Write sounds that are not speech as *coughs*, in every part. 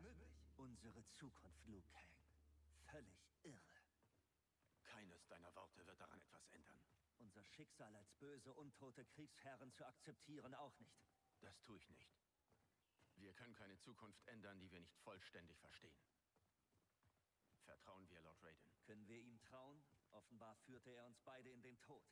möglich? Unsere Zukunft, Liu Kang. Völlig irre. Keines deiner Worte wird daran etwas ändern. Unser Schicksal als böse, untote Kriegsherren zu akzeptieren auch nicht. Das tue ich nicht. Wir können keine Zukunft ändern, die wir nicht vollständig verstehen. Vertrauen wir Lord Raiden. Können wir ihm trauen? Offenbar führte er uns beide in den Tod.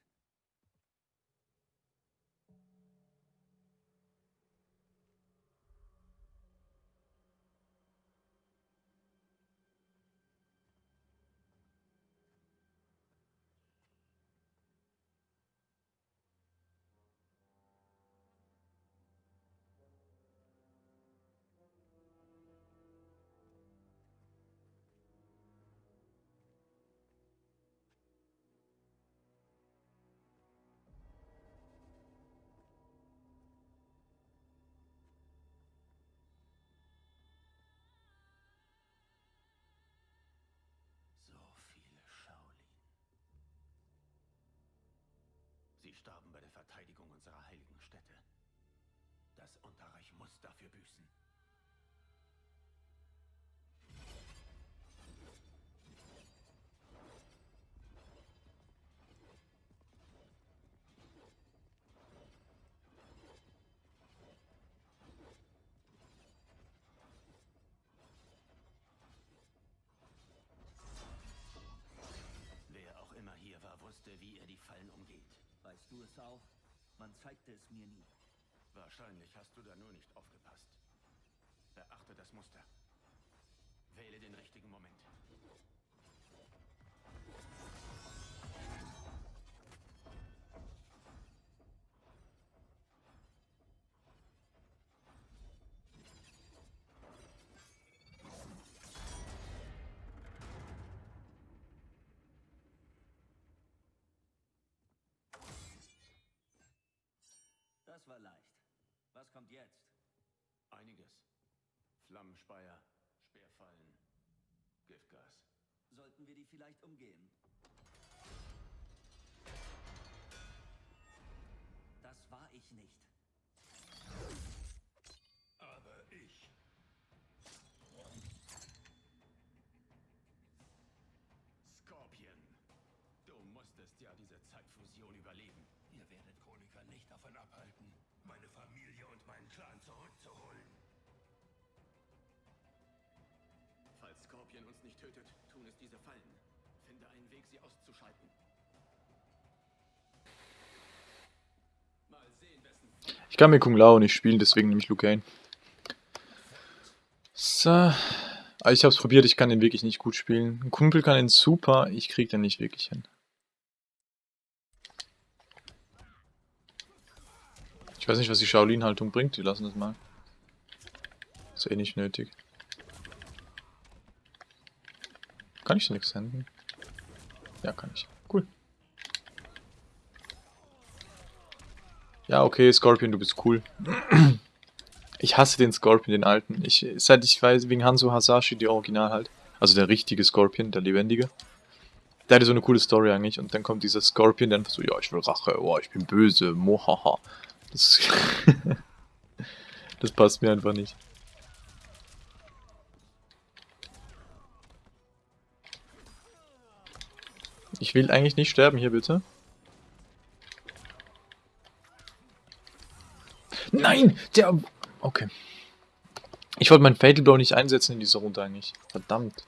Starben bei der Verteidigung unserer heiligen Stätte. Das Unterreich muss dafür büßen. Wer auch immer hier war, wusste, wie er die Fallen umgeht. Weißt du es auch? Man zeigte es mir nie. Wahrscheinlich hast du da nur nicht aufgepasst. Beachte das Muster. Wähle den richtigen Moment. Das war leicht. Was kommt jetzt? Einiges. Flammenspeier, Speerfallen, Giftgas. Sollten wir die vielleicht umgehen? Das war ich nicht. Aber ich. Scorpion. Du musstest ja diese Zeitfusion überleben. Ihr werdet Chroniker nicht davon abhalten, meine Familie und meinen Clan zurückzuholen. Falls Scorpion uns nicht tötet, tun es diese Fallen. Finde einen Weg, sie auszuschalten. Mal sehen, wessen Ich kann mir Kung Lao nicht spielen, deswegen nehme ich Liu Kang. So. Aber ich habe es probiert, ich kann den wirklich nicht gut spielen. Ein Kumpel kann ihn super, ich krieg den nicht wirklich hin. Ich weiß nicht, was die Shaolin-Haltung bringt, die lassen das mal. Ist eh nicht nötig. Kann ich da nichts senden? Ja, kann ich. Cool. Ja, okay, Scorpion, du bist cool. Ich hasse den Scorpion, den alten. Ich, seit ich weiß, wegen Hanzo Hasashi, die Original halt. Also der richtige Scorpion, der lebendige. Der hatte so eine coole Story eigentlich. Und dann kommt dieser Scorpion, der einfach so, ja, ich will Rache, oh, ich bin böse, mohaha. Das, *laughs* das passt mir einfach nicht. Ich will eigentlich nicht sterben hier, bitte. Nein! Der... Okay. Ich wollte meinen Fatal Blow nicht einsetzen in dieser Runde eigentlich. Verdammt.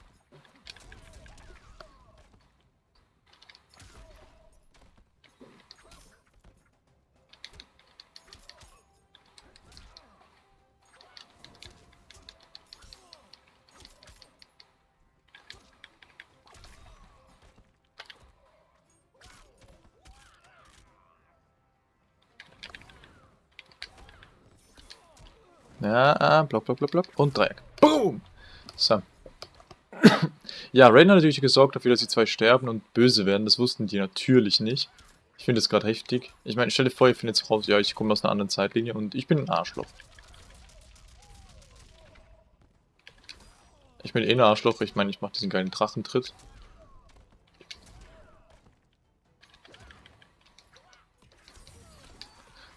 Ah, block, block, block, block. Und Dreieck. Boom! So. ja, Rain hat natürlich gesorgt dafür, dass die zwei sterben und böse werden. Das wussten die natürlich nicht. Ich finde das gerade heftig. Ich meine, stell dir vor, ihr findet jetzt raus, ja, ich komme aus einer anderen Zeitlinie und ich bin ein Arschloch. Ich bin eh ein Arschloch, ich meine, ich mache diesen geilen Drachentritt.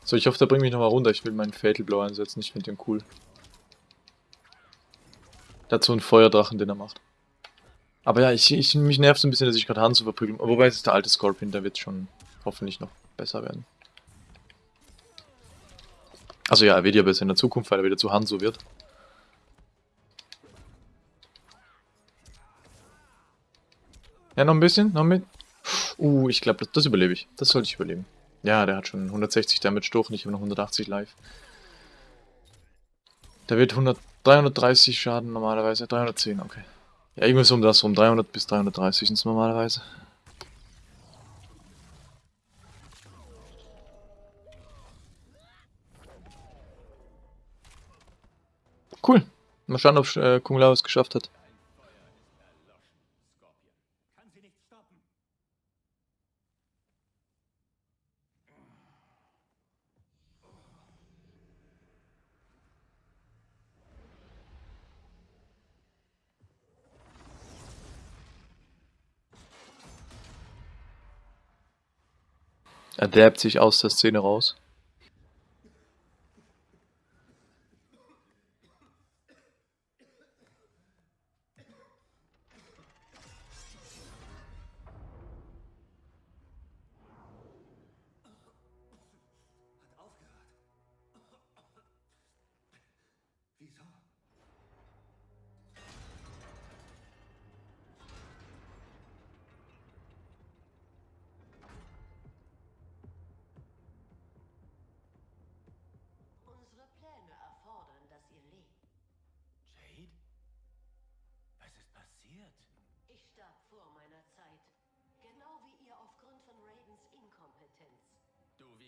So, ich hoffe, der bringt mich nochmal runter. Ich will meinen Fatal Blow einsetzen. Ich finde den cool. So einen Feuerdrachen, den er macht. Aber ja, ich, ich, mich nervt so ein bisschen, dass ich gerade Hanzo verprügeln. Wobei es ist der alte Scorpion, der wird schon hoffentlich noch besser werden. Also ja, er wird ja besser in der Zukunft, weil er wieder zu Hanzo wird. Ja, noch ein bisschen, noch mit. Uh, ich glaube, das, das überlebe ich. Das sollte ich überleben. Ja, der hat schon 160 Damage durch und ich habe noch 180 live. Der wird 100, 330 Schaden normalerweise. 310, okay. Ja, irgendwas um das rum. 300 bis 330 sind es normalerweise. Cool. Mal schauen, ob äh, Kung Lao es geschafft hat. Er dabbt sich aus der Szene raus.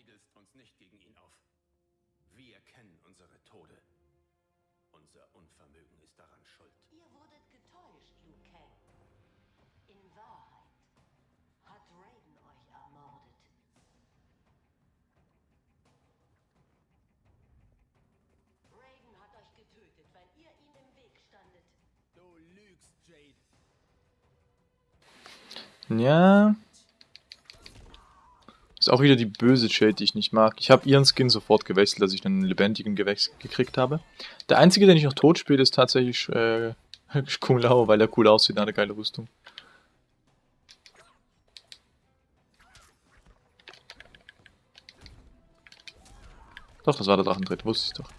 Wiegelst uns nicht gegen ihn auf. Wir kennen unsere Tode. Unser Unvermögen ist daran schuld. Ihr wurdet getäuscht, Liu Kang. In Wahrheit hat Raiden euch ermordet. Raiden hat euch getötet, weil ihr ihm im Weg standet. Du lügst, Jade. Ja. Ist auch wieder die böse Shade, die ich nicht mag. Ich habe ihren Skin sofort gewechselt, als ich einen lebendigen Gewächs gekriegt habe. Der einzige, den ich noch tot spiele, ist tatsächlich äh, *laughs* Kung Lao, weil er cool aussieht, hat eine geile Rüstung. Doch, das war der Drachentritt, wusste ich doch.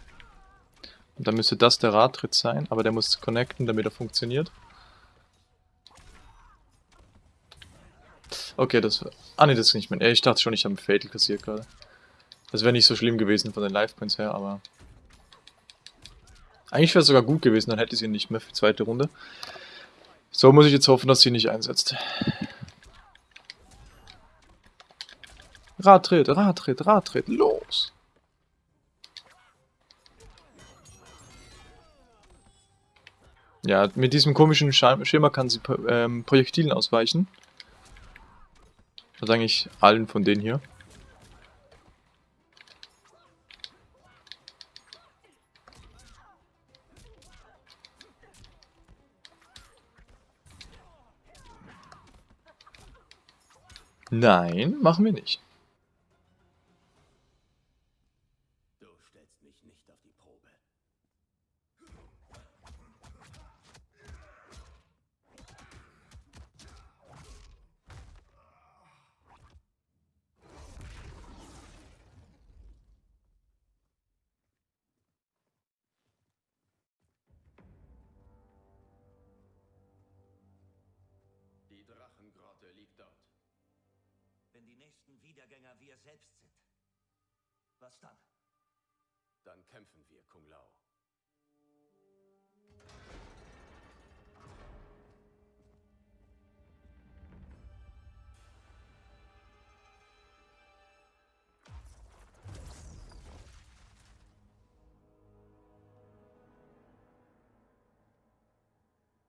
Und dann müsste das der Radtritt sein, aber der muss connecten, damit er funktioniert. Okay, das war... Ah ne, das ist nicht mehr... Ich dachte schon, ich habe einen Fatal kassiert gerade. Das wäre nicht so schlimm gewesen von den Life Points her, aber... Eigentlich wäre es sogar gut gewesen, dann hätte sie ihn nicht mehr für die zweite Runde. So muss ich jetzt hoffen, dass sie nicht einsetzt. Radtritt, Radtritt, Radtritt, los! Ja, mit diesem komischen Schema kann sie ähm, Projektilen ausweichen. Also eigentlich allen von denen hier. Nein, machen wir nicht. Du stellst mich nicht auf die Probe. Wenn die nächsten Wiedergänger wir selbst sind. Was dann? Dann kämpfen wir, Kung Lao.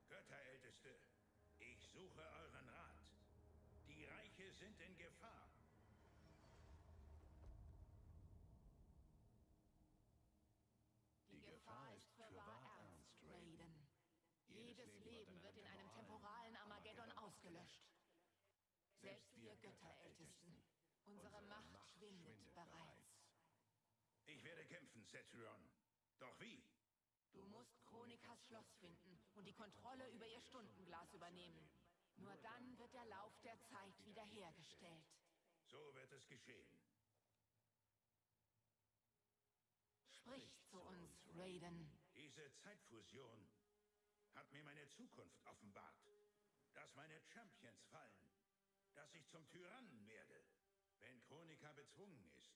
Götterälteste, ich suche euren Rat. Sind in Gefahr. Die Gefahr ist fürwahr ernst, Raiden. Jedes Leben wird in einem temporalen Armageddon ausgelöscht. Selbst wir Götterältesten. Unsere Macht schwindet bereits. Ich werde kämpfen, Cetrion. Doch wie? Du musst Chronikas Schloss finden und die Kontrolle über ihr Stundenglas übernehmen. Nur dann wird der Lauf der Zeit wiederhergestellt. So wird es geschehen. Sprich zu uns, Raiden. Diese Zeitfusion hat mir meine Zukunft offenbart. Dass meine Champions fallen. Dass ich zum Tyrannen werde. Wenn Chronika bezwungen ist.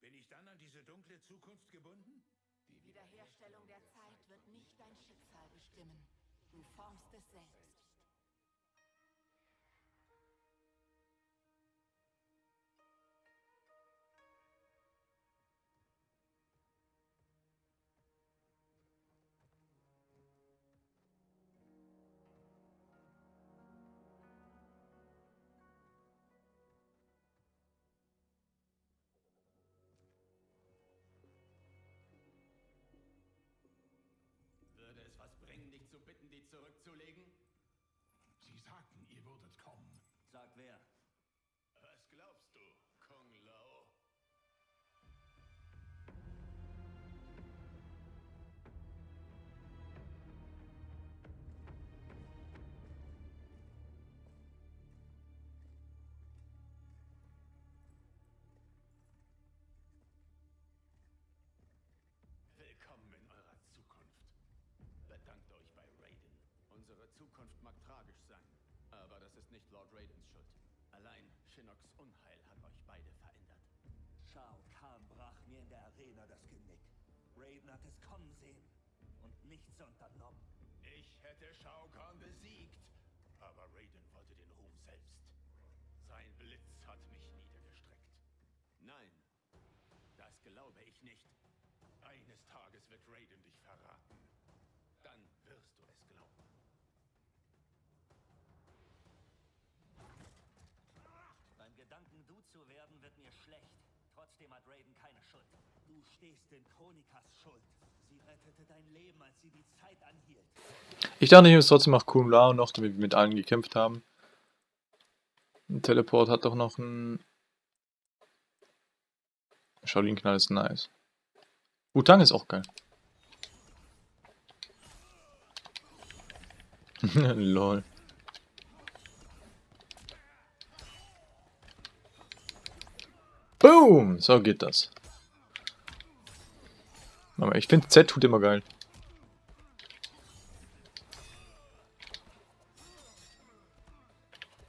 Bin ich dann an diese dunkle Zukunft gebunden? Die Wiederherstellung der Zeit wird nicht dein Schicksal bestimmen. Du formst es selbst. Zurückzulegen? Sie sagten, ihr würdet kommen. Sag wer. Zukunft mag tragisch sein, aber das ist nicht Lord Raidens Schuld. Allein Shinnocks Unheil hat euch beide verändert. Shao Kahn brach mir in der Arena das Genick. Raiden hat es kommen sehen und nichts unternommen. Ich hätte Shao Kahn besiegt, aber Raiden wollte den Ruhm selbst. Sein Blitz hat mich niedergestreckt. Nein, das glaube ich nicht. Eines Tages wird Raiden dich verraten. Zu werden, wird mir schlecht. Trotzdem hat Raiden keine Schuld. Du stehst in Chronikas Schuld. Sie rettete dein Leben, als sie die Zeit anhielt. Ich dachte, ich muss trotzdem noch Kun Lao noch, damit wir mit allen gekämpft haben. Ein Teleport hat doch noch ein... Shaolin-Knall ist nice. Wutang ist auch geil. *laughs* Lol. Boom! So geht das. Ich finde Z tut immer geil.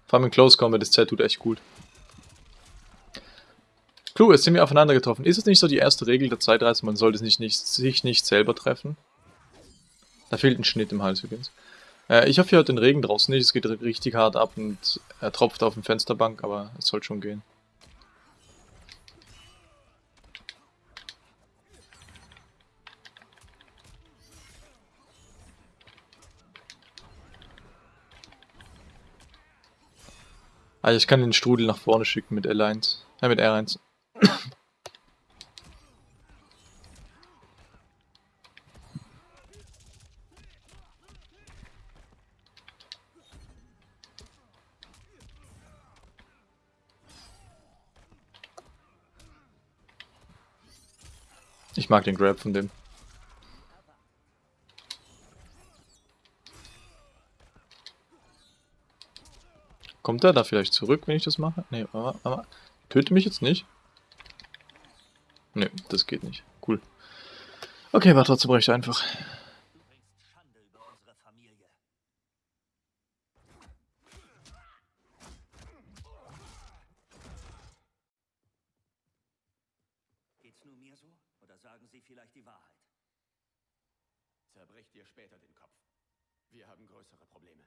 Vor allem in Close Combat ist Z tut echt gut. Clue, jetzt sind wir aufeinander getroffen. Ist es nicht so die erste Regel der Zeitreise, man sollte sich nicht, sich nicht selber treffen? Da fehlt ein Schnitt im Hals übrigens. Äh, ich hoffe, ihr hört den Regen draußen nicht. Es geht richtig hart ab und er tropft auf dem Fensterbank, aber es soll schon gehen. Also ich kann den Strudel nach vorne schicken mit L1. Äh, mit R1. Ich mag den Grab von dem. Kommt er da vielleicht zurück, wenn ich das mache? Nee, aber, aber töte mich jetzt nicht. Nee, das geht nicht. Cool. Okay, war trotzdem recht einfach. Geht's nur mir so? Oder sagen Sie vielleicht die Wahrheit? Zerbrech dir später den Kopf. Wir haben größere Probleme.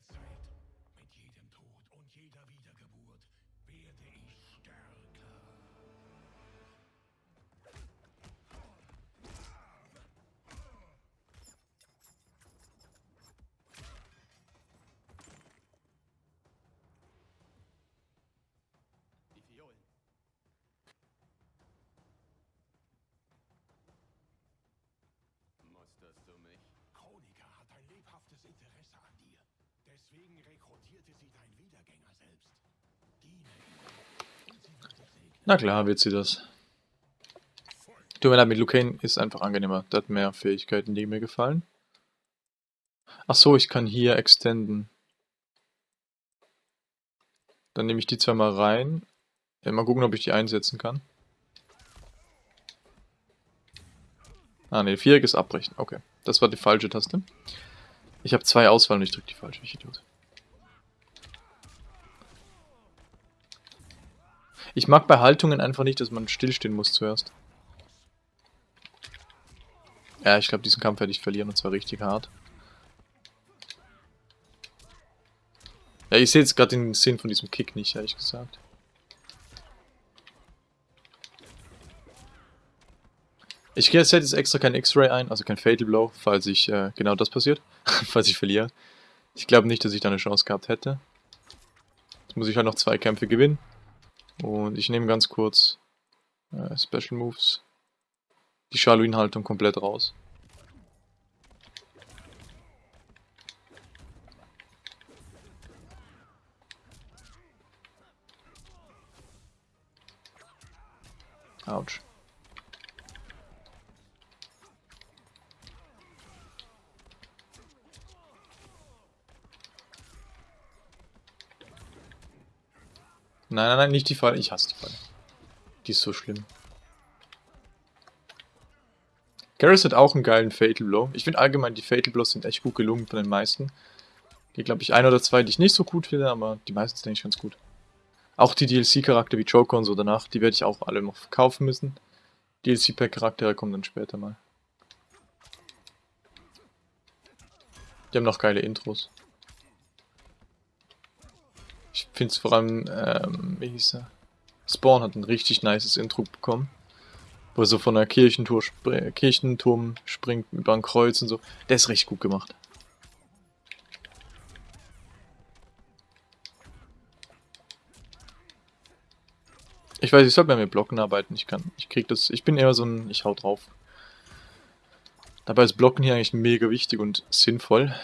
Der Zeit. Mit jedem Tod und jeder Wiedergeburt werde ich stärker. Die Fiolen. Musterst du mich? Chronika hat ein lebhaftes Interesse an dir. Deswegen rekrutierte sie dein Wiedergänger selbst. Na klar wird sie das. Tut mir leid, mit Lucane ist einfach angenehmer. Der hat mehr Fähigkeiten, die mir gefallen. Ach so, ich kann hier extenden. Dann nehme ich die zwei mal rein. Ja, mal gucken, ob ich die einsetzen kann. Ah ne, Viereck ist abbrechen. Okay, das war die falsche Taste. Ich habe zwei Auswahl und ich drücke die falsche. Ich Idiot. Ich mag bei Haltungen einfach nicht, dass man stillstehen muss zuerst. Ja, ich glaube, diesen Kampf werde ich verlieren und zwar richtig hart. Ja, ich sehe jetzt gerade den Sinn von diesem Kick nicht, ehrlich gesagt. Ich setze jetzt extra kein X-Ray ein, also kein Fatal Blow, falls ich äh, genau das passiert, *laughs* falls ich verliere. Ich glaube nicht, dass ich da eine Chance gehabt hätte. Jetzt muss ich halt noch zwei Kämpfe gewinnen. Und ich nehme ganz kurz äh, Special Moves. Die Shaolin-Haltung komplett raus. Autsch. Nein, nein, nein, nicht die Falle. Ich hasse die Falle. Die ist so schlimm. Garrus hat auch einen geilen Fatal Blow. Ich finde allgemein, die Fatal Blows sind echt gut gelungen von den meisten. Hier glaube ich ein oder zwei, die ich nicht so gut finde, aber die meisten sind eigentlich ganz gut. Auch die DLC-Charakter wie Joker und so danach, die werde ich auch alle noch kaufen müssen. DLC-Pack-Charaktere kommen dann später mal. Die haben noch geile Intros. Ich finde es vor allem, ähm, wie hieß er? Spawn hat ein richtig nices Intro bekommen. Wo er so von einer Kirchentur spr Kirchenturm springt über ein Kreuz und so. Der ist richtig gut gemacht. Ich weiß, ich sollte mehr mit Blocken arbeiten. Ich kann, ich krieg das, ich bin eher so ein, ich hau drauf. Dabei ist Blocken hier eigentlich mega wichtig und sinnvoll.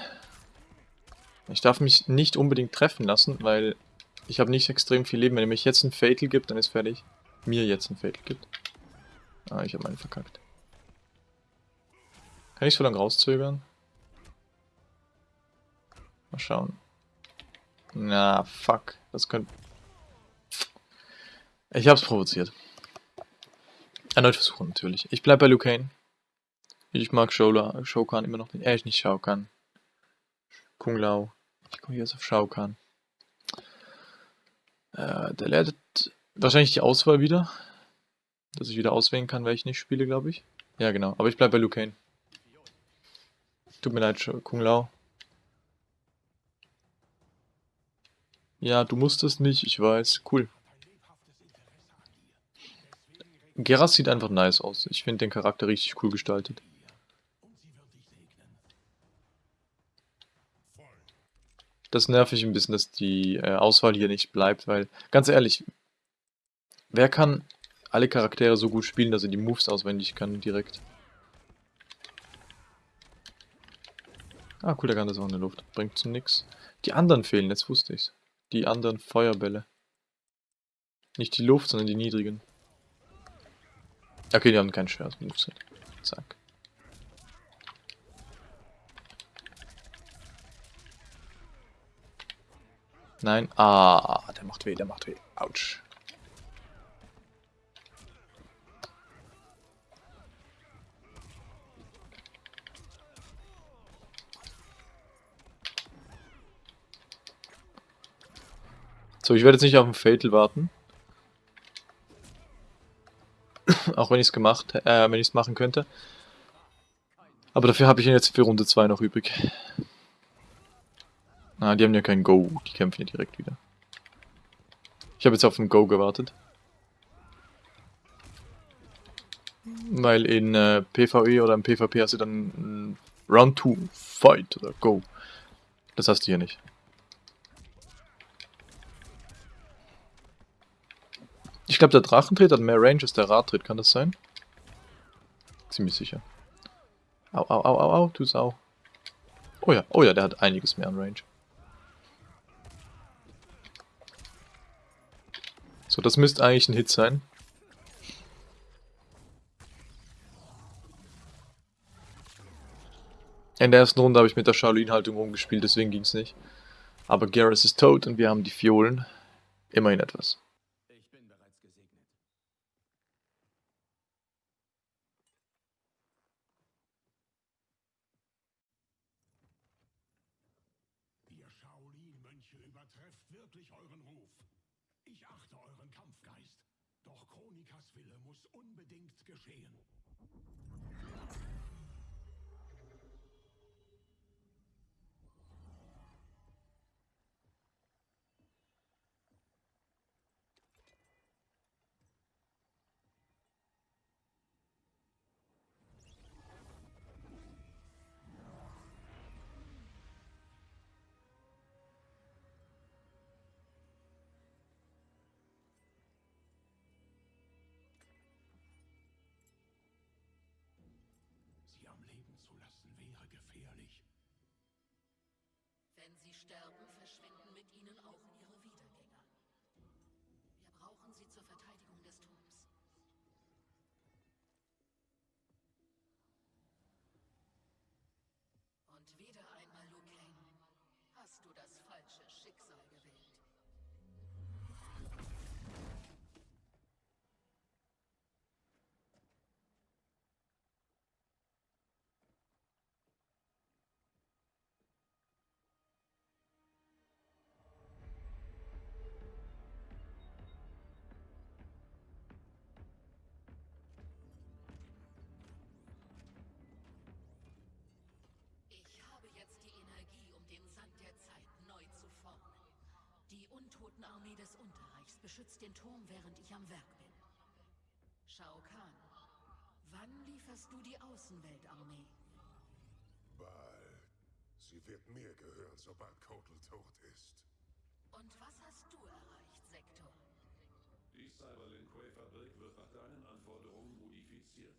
Ich darf mich nicht unbedingt treffen lassen, weil ich habe nicht extrem viel Leben. Wenn er mich jetzt ein Fatal gibt, dann ist fertig. Mir jetzt ein Fatal gibt. Ah, ich habe meinen verkackt. Kann ich so lange rauszögern? Mal schauen. Na, fuck. Das könnte... Ich hab's provoziert. Erneut versuchen, natürlich. Ich bleib bei Liu Kane. Ich mag Shola, Shao Kahn immer noch nicht. Äh, nicht Shao. Kung Lao. Ich komme jetzt auf Shao. Äh, der lernt wahrscheinlich die Auswahl wieder. Dass ich wieder auswählen kann, welche ich nicht spiele, glaube ich. Ja, genau. Aber ich bleibe bei Liu Kane. Tut mir leid, Kung Lao. Ja, du musstest nicht, ich weiß. Cool. Geras sieht einfach nice aus. Ich finde den Charakter richtig cool gestaltet. Das nervt mich ein bisschen, dass die äh, Auswahl hier nicht bleibt, weil, ganz ehrlich, wer kann alle Charaktere so gut spielen, dass er die Moves auswendig kann direkt? Ah, cool, der kann das auch in der Luft. Bringt zu nix. Die anderen fehlen, jetzt wusste ich's. Die anderen Feuerbälle. Nicht die Luft, sondern die niedrigen. Okay, die haben kein schweres Moveset. Zack. Nein. Ah, der macht weh, der macht weh. Autsch. So, ich werde jetzt nicht auf den Fatal warten. *coughs* Auch wenn ich es gemacht, äh, wenn ich es machen könnte. Aber dafür habe ich ihn jetzt für Runde 2 noch übrig. Ah, die haben ja kein Go. Die kämpfen ja direkt wieder. Ich habe jetzt auf ein Go gewartet. Weil in äh, PvE oder im PvP hast du dann äh, Round 2, Fight oder Go. Das hast du hier nicht. Ich glaube, der Drachentritt hat mehr Range als der Radtritt, kann das sein? Ziemlich sicher. Au, au, au, au, au, du Sau. Oh ja, oh ja, der hat einiges mehr an Range. So, das müsste eigentlich ein Hit sein. In der ersten Runde habe ich mit der Shaolin-Haltung rumgespielt, deswegen ging es nicht. Aber Garrus ist tot und wir haben die Fiolen. Immerhin etwas. Ich bin bereits gesegnet. Ihr Shaolin-Mönche übertrefft wirklich euren Ruf. Ich achte euren Kampfgeist. Doch Chronikas Wille unbedingt geschehen. Sie am Leben zu lassen wäre gefährlich. Wenn sie sterben, verschwinden mit ihnen auch ihre Wiedergänger. Wir brauchen sie zur Verteidigung des Turms. Und wieder einmal, Liu Kang, hast du das falsche Schicksal Die Untotenarmee des Unterreichs beschützt den Turm, während ich am Werk bin. Shao Kahn, wann lieferst du die Außenweltarmee? Bald. Sie wird mir gehören, sobald Kotal tot ist. Und was hast du erreicht, Sektor? Die Cyberlink Quay Fabrik wird nach deinen Anforderungen modifiziert.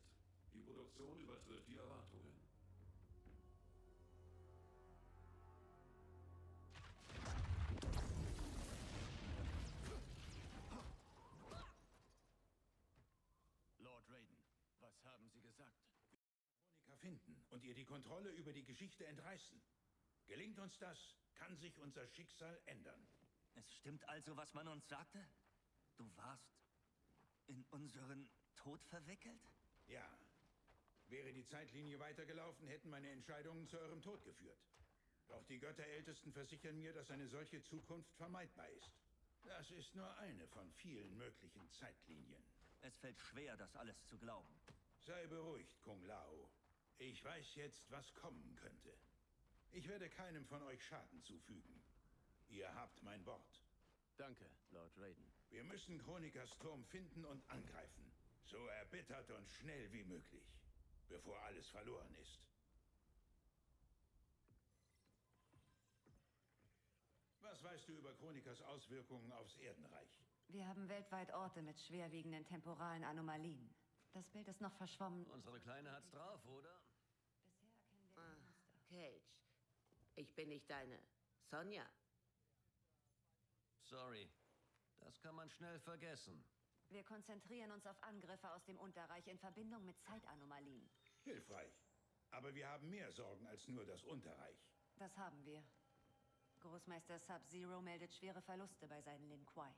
Die Produktion übertrifft die Erwartungen. Haben Sie gesagt? Chronika finden und ihr die Kontrolle über die Geschichte entreißen. Gelingt uns das, kann sich unser Schicksal ändern. Es stimmt also, was man uns sagte? Du warst in unseren Tod verwickelt? Ja. Wäre die Zeitlinie weitergelaufen, hätten meine Entscheidungen zu eurem Tod geführt. Doch die Götterältesten versichern mir, dass eine solche Zukunft vermeidbar ist. Das ist nur eine von vielen möglichen Zeitlinien. Es fällt schwer, das alles zu glauben. Sei beruhigt, Kung Lao. Ich weiß jetzt, was kommen könnte. Ich werde keinem von euch Schaden zufügen. Ihr habt mein Wort. Danke, Lord Raiden. Wir müssen Chronikas Turm finden und angreifen. So erbittert und schnell wie möglich. Bevor alles verloren ist. Was weißt du über Chronikas Auswirkungen aufs Erdenreich? Wir haben weltweit Orte mit schwerwiegenden temporalen Anomalien. Das Bild ist noch verschwommen. Unsere Kleine hat's drauf, oder? Bisher erkennen wir Ah, Cage. Ich bin nicht deine Sonja. Sorry. Das kann man schnell vergessen. Wir konzentrieren uns auf Angriffe aus dem Unterreich in Verbindung mit Zeitanomalien. Hilfreich. Aber wir haben mehr Sorgen als nur das Unterreich. Das haben wir. Großmeister Sub-Zero meldet schwere Verluste bei seinen Lin Kuei.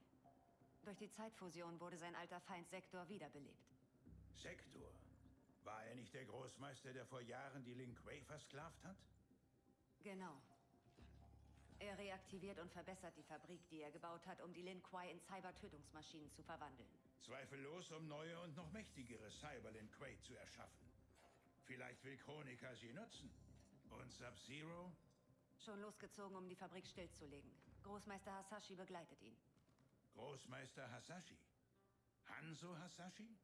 Durch die Zeitfusion wurde sein alter Feind Sektor wiederbelebt. Sektor. War er nicht der Großmeister, der vor Jahren die Lin Kuei versklavt hat? Genau. Er reaktiviert und verbessert die Fabrik, die er gebaut hat, um die Lin Kuei in Cyber-Tötungsmaschinen zu verwandeln. Zweifellos, um neue und noch mächtigere Cyberlin Quay zu erschaffen. Vielleicht will Chronika sie nutzen. Und Sub-Zero? Schon losgezogen, um die Fabrik stillzulegen. Großmeister Hasashi begleitet ihn. Großmeister Hasashi. Hanzo Hasashi?